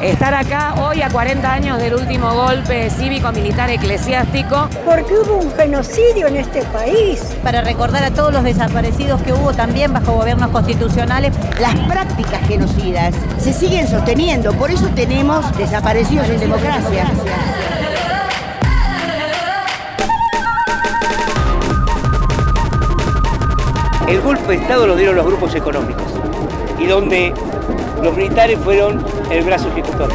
estar acá hoy a 40 años del último golpe cívico-militar eclesiástico. Porque hubo un genocidio en este país. Para recordar a todos los desaparecidos que hubo también bajo gobiernos constitucionales. Las prácticas genocidas se siguen sosteniendo, por eso tenemos desaparecidos en democracia. El golpe de Estado lo dieron los grupos económicos y donde los militares fueron el brazo ejecutor.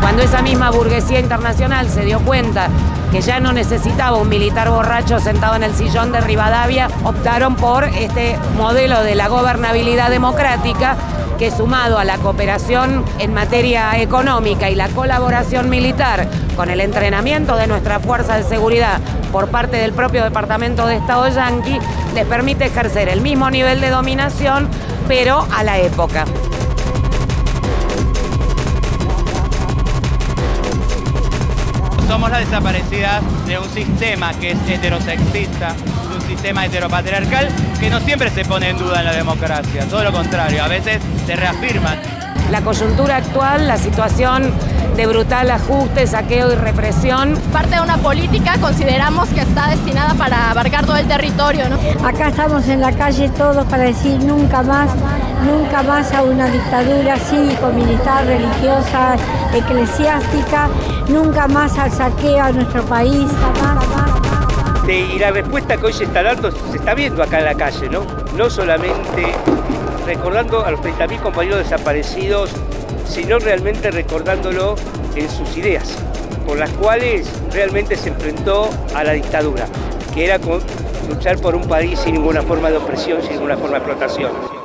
Cuando esa misma burguesía internacional se dio cuenta que ya no necesitaba un militar borracho sentado en el sillón de Rivadavia, optaron por este modelo de la gobernabilidad democrática que sumado a la cooperación en materia económica y la colaboración militar con el entrenamiento de nuestra fuerza de seguridad por parte del propio Departamento de Estado yanqui, les permite ejercer el mismo nivel de dominación, pero a la época. Somos las desaparecidas de un sistema que es heterosexista, sistema heteropatriarcal que no siempre se pone en duda en la democracia, todo lo contrario, a veces se reafirman. La coyuntura actual, la situación de brutal ajuste, saqueo y represión. Parte de una política consideramos que está destinada para abarcar todo el territorio. ¿no? Acá estamos en la calle todos para decir nunca más, nunca más a una dictadura cívico-militar, religiosa, eclesiástica, nunca más al saqueo a nuestro país. Y la respuesta que hoy se está dando se está viendo acá en la calle, ¿no? No solamente recordando a los 30.000 compañeros desaparecidos, sino realmente recordándolo en sus ideas, por las cuales realmente se enfrentó a la dictadura, que era luchar por un país sin ninguna forma de opresión, sin ninguna forma de explotación.